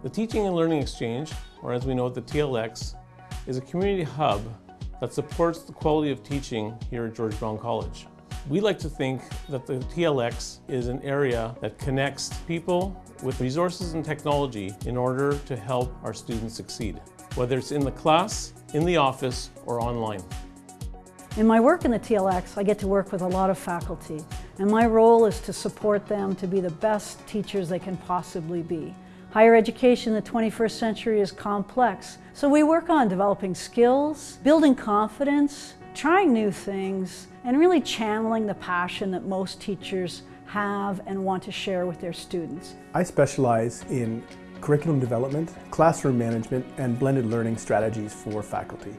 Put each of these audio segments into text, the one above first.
The Teaching and Learning Exchange, or as we know it, the TLX, is a community hub that supports the quality of teaching here at George Brown College. We like to think that the TLX is an area that connects people with resources and technology in order to help our students succeed, whether it's in the class, in the office, or online. In my work in the TLX, I get to work with a lot of faculty, and my role is to support them to be the best teachers they can possibly be. Higher education in the 21st century is complex, so we work on developing skills, building confidence, trying new things, and really channeling the passion that most teachers have and want to share with their students. I specialize in curriculum development, classroom management, and blended learning strategies for faculty.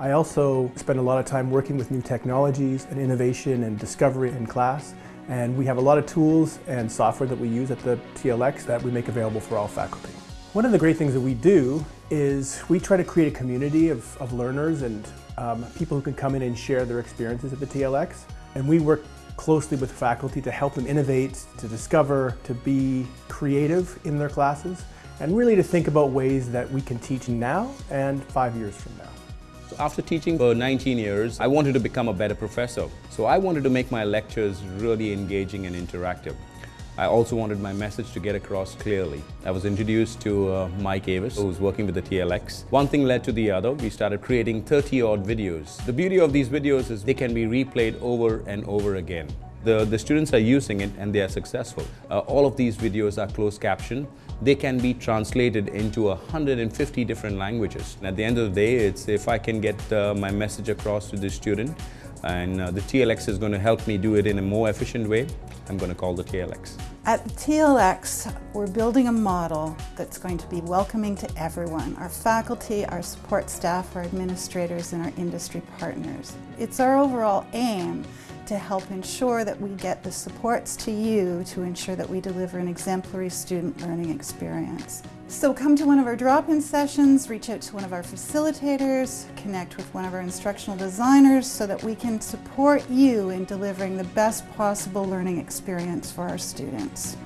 I also spend a lot of time working with new technologies and innovation and discovery in class. And we have a lot of tools and software that we use at the TLX that we make available for all faculty. One of the great things that we do is we try to create a community of, of learners and um, people who can come in and share their experiences at the TLX. And we work closely with faculty to help them innovate, to discover, to be creative in their classes, and really to think about ways that we can teach now and five years from now. After teaching for 19 years, I wanted to become a better professor. So I wanted to make my lectures really engaging and interactive. I also wanted my message to get across clearly. I was introduced to uh, Mike Avis, who was working with the TLX. One thing led to the other. We started creating 30-odd videos. The beauty of these videos is they can be replayed over and over again. The, the students are using it and they are successful. Uh, all of these videos are closed captioned. They can be translated into 150 different languages. And at the end of the day, it's if I can get uh, my message across to the student and uh, the TLX is going to help me do it in a more efficient way, I'm going to call the TLX. At TLX, we're building a model that's going to be welcoming to everyone, our faculty, our support staff, our administrators, and our industry partners. It's our overall aim to help ensure that we get the supports to you to ensure that we deliver an exemplary student learning experience. So come to one of our drop-in sessions, reach out to one of our facilitators, connect with one of our instructional designers so that we can support you in delivering the best possible learning experience for our students.